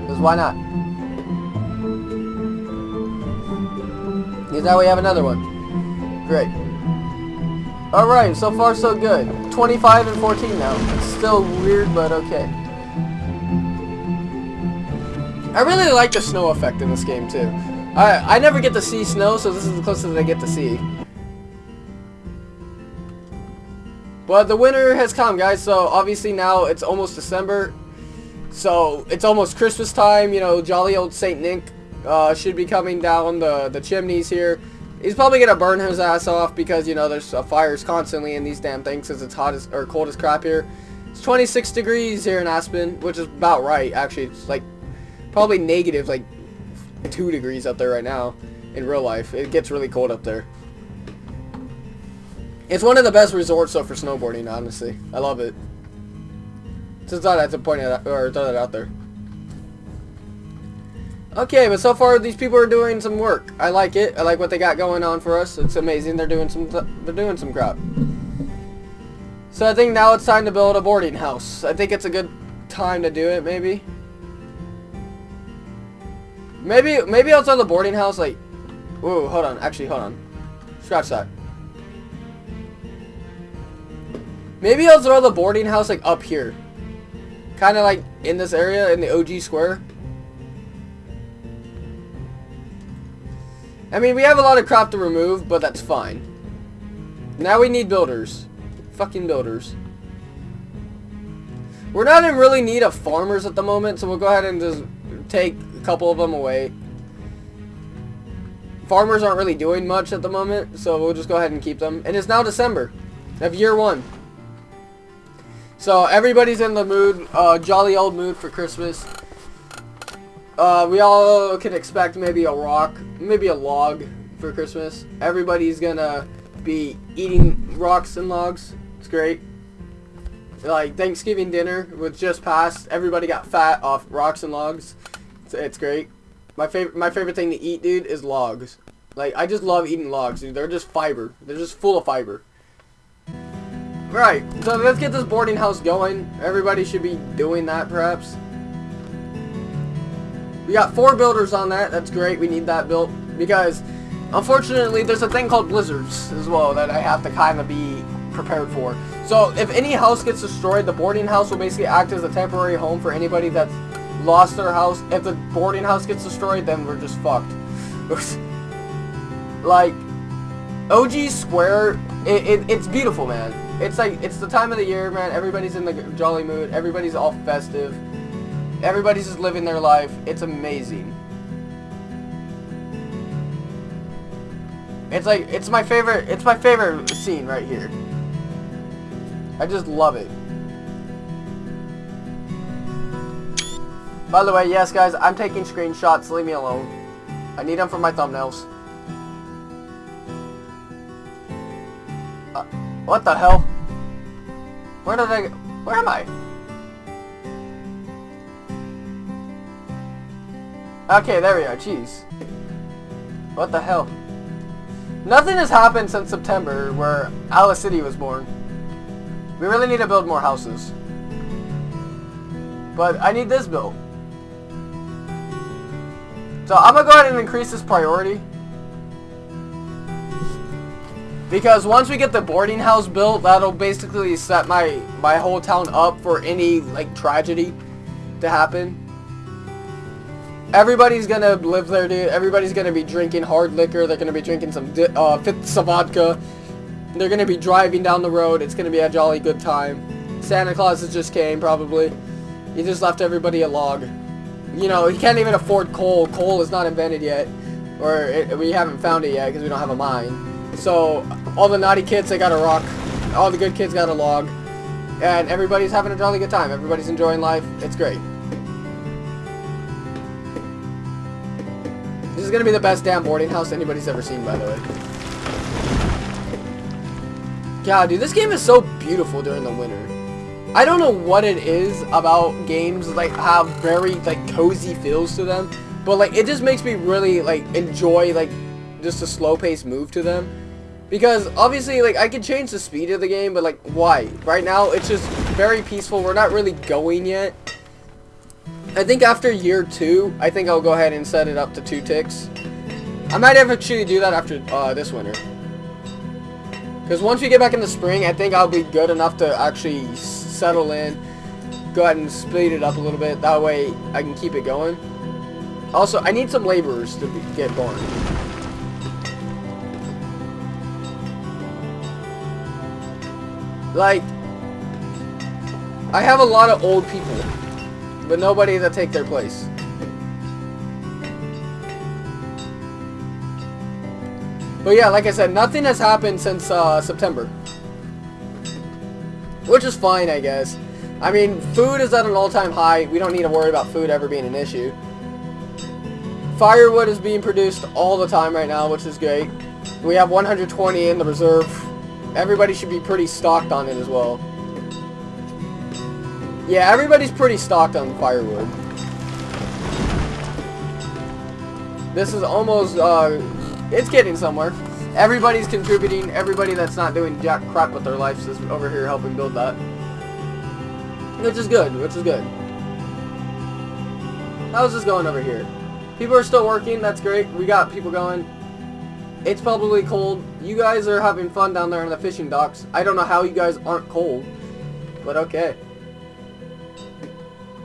Because why not? Because now we have another one. Great. Alright, so far so good. 25 and 14 now. It's still weird, but okay. I really like the snow effect in this game, too. I, I never get to see snow, so this is the closest I get to see. But the winter has come, guys, so obviously now it's almost December. So it's almost Christmas time, you know, jolly old St. Nick uh, should be coming down the, the chimneys here. He's probably going to burn his ass off because, you know, there's uh, fires constantly in these damn things because it's hot as, or cold as crap here. It's 26 degrees here in Aspen, which is about right, actually. It's like probably negative, like 2 degrees up there right now in real life. It gets really cold up there. It's one of the best resorts though for snowboarding, honestly. I love it. Thought I had to point it out, or throw that out there. Okay, but so far these people are doing some work. I like it. I like what they got going on for us. It's amazing. They're doing some. they're doing some crap. So I think now it's time to build a boarding house. I think it's a good time to do it. Maybe. Maybe maybe outside the boarding house, like. Whoa, hold on. Actually, hold on. Scratch that. Maybe I'll throw the boarding house like up here. Kind of like in this area in the OG square. I mean, we have a lot of crap to remove, but that's fine. Now we need builders. Fucking builders. We're not in really need of farmers at the moment, so we'll go ahead and just take a couple of them away. Farmers aren't really doing much at the moment, so we'll just go ahead and keep them. And it's now December of year one. So everybody's in the mood, uh, jolly old mood for Christmas. Uh, we all can expect maybe a rock, maybe a log for Christmas. Everybody's gonna be eating rocks and logs. It's great. Like Thanksgiving dinner was just passed. Everybody got fat off rocks and logs. It's, it's great. My favorite, my favorite thing to eat, dude, is logs. Like I just love eating logs, dude. They're just fiber. They're just full of fiber. Right, so let's get this boarding house going. Everybody should be doing that, perhaps. We got four builders on that. That's great. We need that built. Because, unfortunately, there's a thing called blizzards as well that I have to kind of be prepared for. So, if any house gets destroyed, the boarding house will basically act as a temporary home for anybody that's lost their house. If the boarding house gets destroyed, then we're just fucked. like, OG Square, it, it, it's beautiful, man. It's like, it's the time of the year, man. Everybody's in the jolly mood. Everybody's all festive. Everybody's just living their life. It's amazing. It's like, it's my favorite, it's my favorite scene right here. I just love it. By the way, yes guys, I'm taking screenshots. Leave me alone. I need them for my thumbnails. What the hell? Where did I... Where am I? Okay, there we are. Jeez. What the hell? Nothing has happened since September, where Alice City was born. We really need to build more houses. But I need this built. So I'm to go ahead and increase this priority. Because once we get the boarding house built, that'll basically set my, my whole town up for any, like, tragedy to happen. Everybody's gonna live there, dude. Everybody's gonna be drinking hard liquor. They're gonna be drinking some uh, fifths of vodka. They're gonna be driving down the road. It's gonna be a jolly good time. Santa Claus has just came, probably. He just left everybody a log. You know, he can't even afford coal. Coal is not invented yet. Or it, we haven't found it yet because we don't have a mine. So, all the naughty kids, they got a rock. All the good kids got a log. And everybody's having a jolly good time. Everybody's enjoying life. It's great. This is going to be the best damn boarding house anybody's ever seen, by the way. God, dude, this game is so beautiful during the winter. I don't know what it is about games like have very like cozy feels to them, but like it just makes me really like enjoy like just a slow pace move to them Because obviously, like, I could change the speed of the game, but like, why? Right now, it's just very peaceful. We're not really going yet. I think after year two, I think I'll go ahead and set it up to two ticks. I might actually do that after uh, this winter. Because once we get back in the spring, I think I'll be good enough to actually settle in. Go ahead and speed it up a little bit. That way, I can keep it going. Also, I need some laborers to be, get going. Like, I have a lot of old people, but nobody to take their place. But yeah, like I said, nothing has happened since uh, September. Which is fine, I guess. I mean, food is at an all-time high. We don't need to worry about food ever being an issue. Firewood is being produced all the time right now, which is great. We have 120 in the reserve. Everybody should be pretty stocked on it as well. Yeah, everybody's pretty stocked on firewood. This is almost, uh, it's getting somewhere. Everybody's contributing. Everybody that's not doing jack crap with their lives is over here helping build that. Which is good, which is good. How's this going over here? People are still working, that's great. We got people going. It's probably cold. You guys are having fun down there in the fishing docks. I don't know how you guys aren't cold, but okay.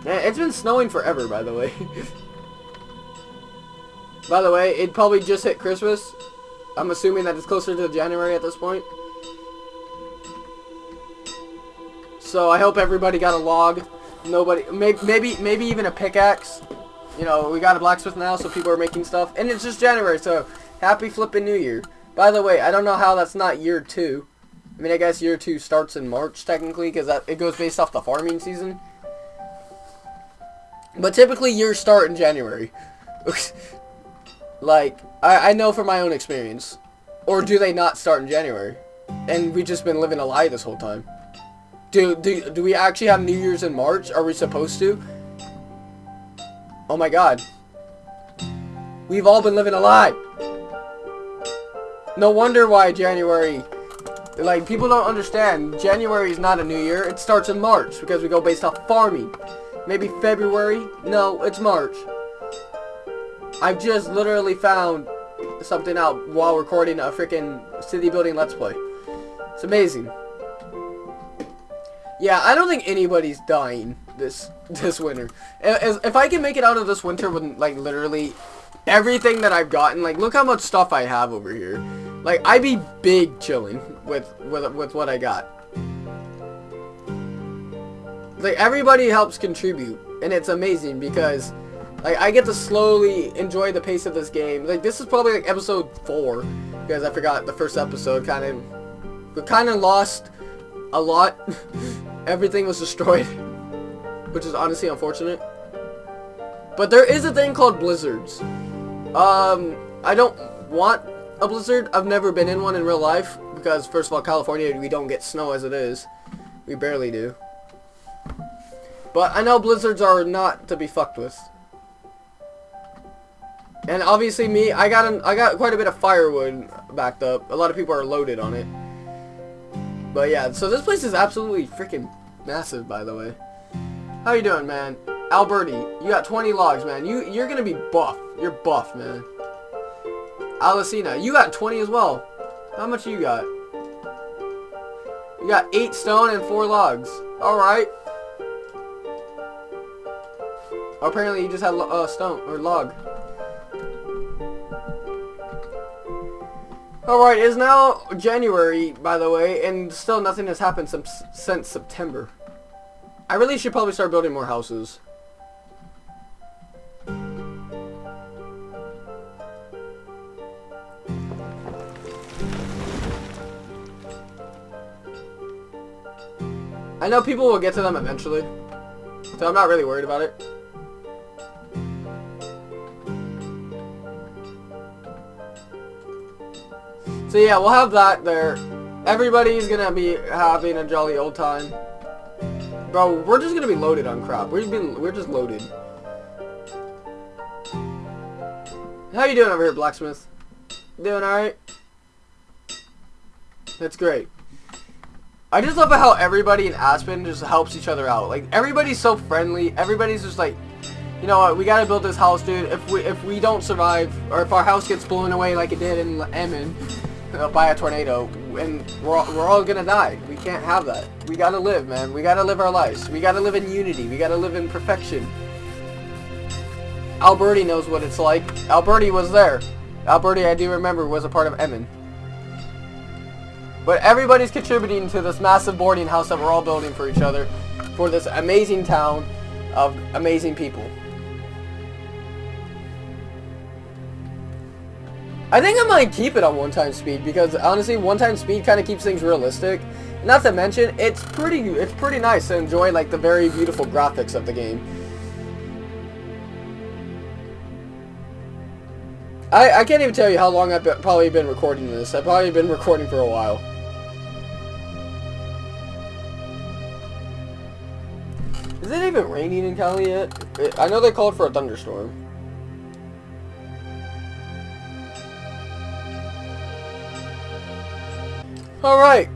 Eh, it's been snowing forever, by the way. by the way, it probably just hit Christmas. I'm assuming that it's closer to January at this point. So I hope everybody got a log. Nobody, maybe, maybe, maybe even a pickaxe. You know, we got a blacksmith now, so people are making stuff. And it's just January, so happy flipping New Year. By the way, I don't know how that's not year two. I mean, I guess year two starts in March, technically, because it goes based off the farming season. But typically, years start in January. like, I, I know from my own experience. Or do they not start in January? And we've just been living a lie this whole time. Do, do, do we actually have New Year's in March? Are we supposed to? Oh my god. We've all been living a lie. No wonder why January... Like, people don't understand. January is not a new year. It starts in March because we go based off farming. Maybe February? No, it's March. I've just literally found something out while recording a freaking city building let's play. It's amazing. Yeah, I don't think anybody's dying this this winter. If, if I can make it out of this winter with like literally everything that I've gotten, like look how much stuff I have over here. Like I'd be big chilling with with with what I got. Like everybody helps contribute, and it's amazing because like I get to slowly enjoy the pace of this game. Like this is probably like episode four because I forgot the first episode kind of we kind of lost a lot. Everything was destroyed, which is honestly unfortunate. But there is a thing called blizzards. Um, I don't want a blizzard. I've never been in one in real life because first of all, California, we don't get snow as it is. We barely do. But I know blizzards are not to be fucked with. And obviously me, I got an, I got quite a bit of firewood backed up. A lot of people are loaded on it. But yeah, so this place is absolutely freaking massive, by the way. How you doing, man? Alberti, you got 20 logs, man. You, you're gonna be buff. You're buff, man. Alicina, you got 20 as well. How much you got? You got 8 stone and 4 logs. Alright. Apparently you just had a uh, stone, or log. Alright, it's now January, by the way, and still nothing has happened since, since September. I really should probably start building more houses. I know people will get to them eventually, so I'm not really worried about it. So yeah, we'll have that there. Everybody's gonna be having a jolly old time. Bro, we're just gonna be loaded on crap. We've been we're just loaded. How you doing over here, blacksmith? Doing alright? That's great. I just love how everybody in Aspen just helps each other out. Like everybody's so friendly. Everybody's just like, you know what? We gotta build this house, dude. If we if we don't survive, or if our house gets blown away like it did in Emmon uh, by a tornado, and we're all, we're all gonna die. We can't have that. We gotta live, man. We gotta live our lives. We gotta live in unity. We gotta live in perfection. Alberti knows what it's like. Alberti was there. Alberti, I do remember, was a part of Emmon. But everybody's contributing to this massive boarding house that we're all building for each other. For this amazing town of amazing people. I think I might keep it on one-time speed because honestly, one-time speed kind of keeps things realistic. Not to mention, it's pretty it's pretty nice to enjoy like the very beautiful graphics of the game. I, I can't even tell you how long I've probably been recording this. I've probably been recording for a while. Is it even raining in Cali yet? I know they called for a thunderstorm. Alright.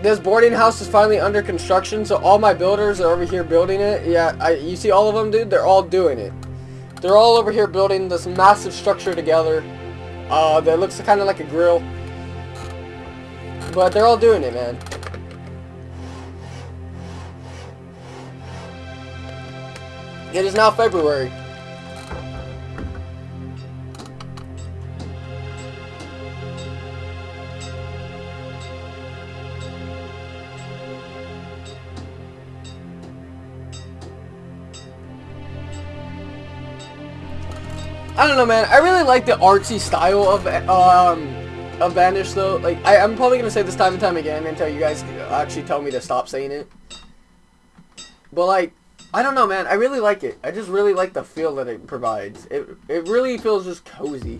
This boarding house is finally under construction, so all my builders are over here building it. Yeah, I, you see all of them, dude? They're all doing it. They're all over here building this massive structure together. Uh, that looks kind of like a grill. But they're all doing it, man. It is now February. Don't know, man. I really like the artsy style of um of Banished, though. Like, I, I'm probably gonna say this time and time again until you guys actually tell me to stop saying it. But like, I don't know, man. I really like it. I just really like the feel that it provides. It it really feels just cozy.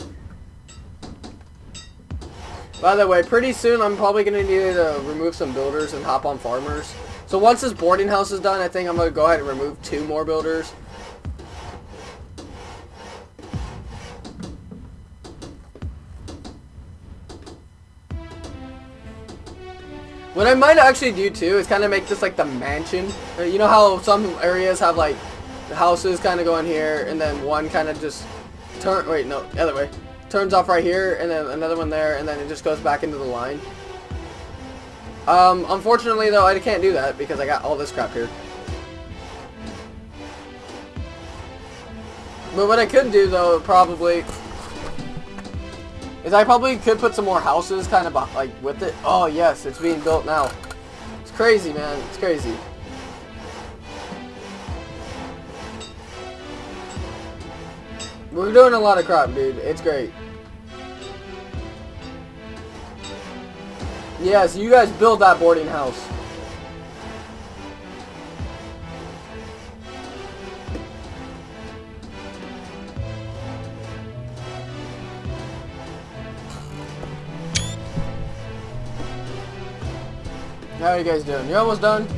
By the way, pretty soon I'm probably gonna need to remove some builders and hop on farmers. So once this boarding house is done, I think I'm gonna go ahead and remove two more builders. What I might actually do too is kind of make this like the mansion. Uh, you know how some areas have like houses kind of going here and then one kind of just turn, wait, no, the other way. Turns off right here and then another one there and then it just goes back into the line. Um, unfortunately though, I can't do that because I got all this crap here. But what I could do though, probably, is I probably could put some more houses kind of like with it. Oh yes, it's being built now. It's crazy, man. It's crazy. We're doing a lot of crap, dude. It's great. Yes, you guys build that boarding house. How are you guys doing? You're almost done?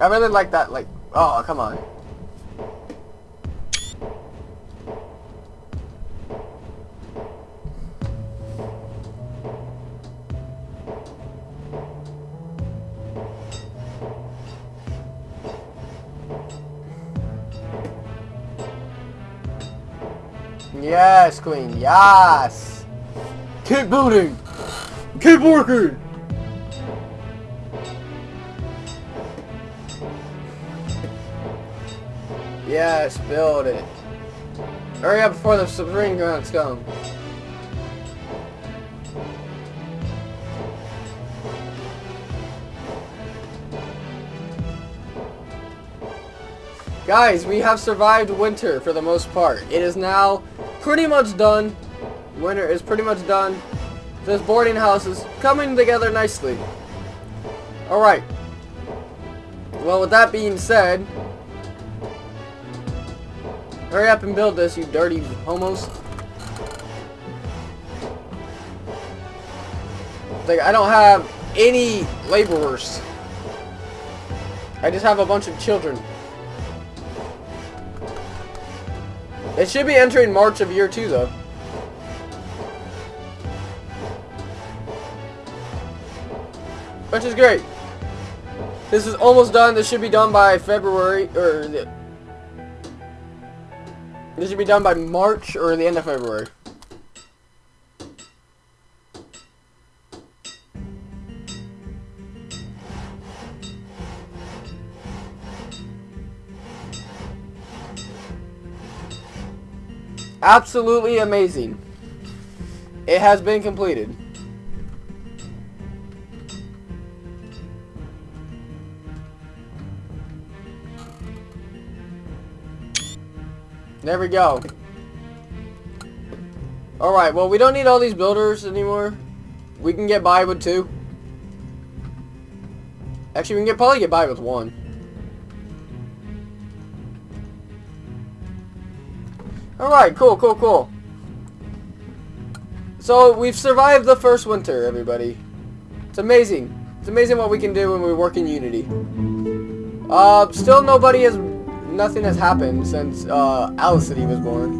I really like that, like, oh, come on. Yes, queen. Yes. Keep building. Keep working. Yes, build it. Hurry up before the spring grunts come. Guys, we have survived winter for the most part. It is now pretty much done. Winter is pretty much done. This boarding house is coming together nicely. Alright. Well, with that being said, Hurry up and build this, you dirty homos. Like, I don't have any laborers. I just have a bunch of children. It should be entering March of year two, though. Which is great. This is almost done. This should be done by February, or... The, this should be done by March, or the end of February. Absolutely amazing. It has been completed. There we go. Alright, well we don't need all these builders anymore. We can get by with two. Actually, we can get, probably get by with one. Alright, cool, cool, cool. So, we've survived the first winter, everybody. It's amazing. It's amazing what we can do when we work in Unity. Uh, still nobody has... Nothing has happened since, uh, Alice City was born.